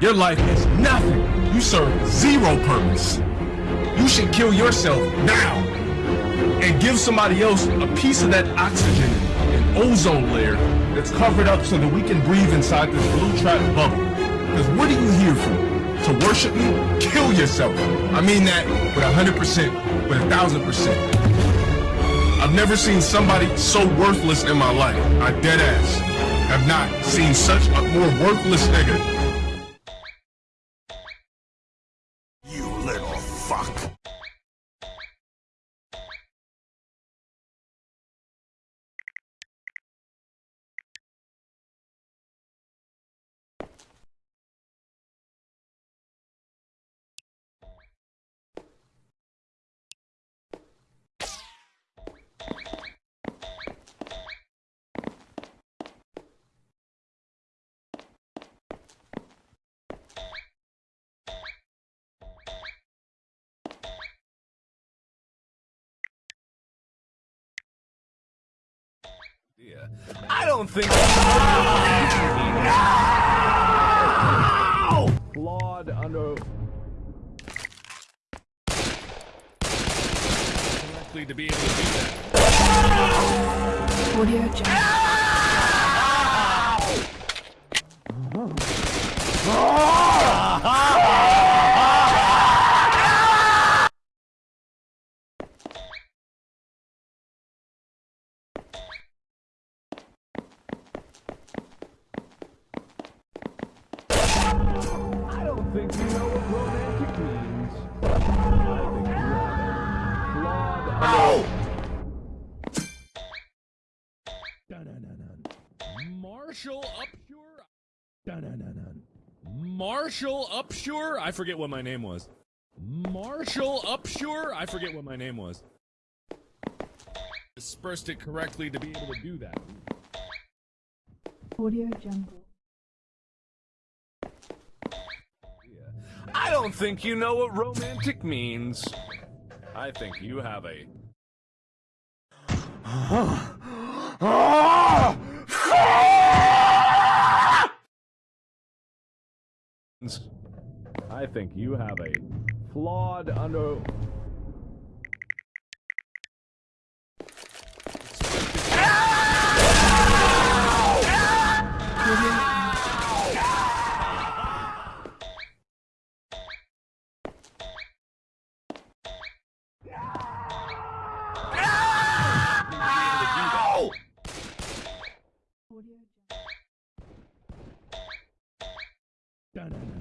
Your life is nothing. You serve zero purpose. You should kill yourself now and give somebody else a piece of that oxygen and ozone layer that's covered up so that we can breathe inside this blue trap bubble. Because what are you here for? To worship me? Kill yourself. I mean that with 100%, with 1,000%. I've never seen somebody so worthless in my life. I dead ass. Have not seen such a more worthless nigga little fuck. Yeah. I don't think. No! Flawed under. Likely to be able to do that. Audio think you know what romantic means. No! Marshall Upshur? Marshall Upshur? I forget what my name was. Marshall Upshur? I forget what my name was. Dispersed it correctly to be able to do that. Audio Jungle. I don't think you know what romantic means. I think you have a... I think you have a flawed under... Dun, dun, dun.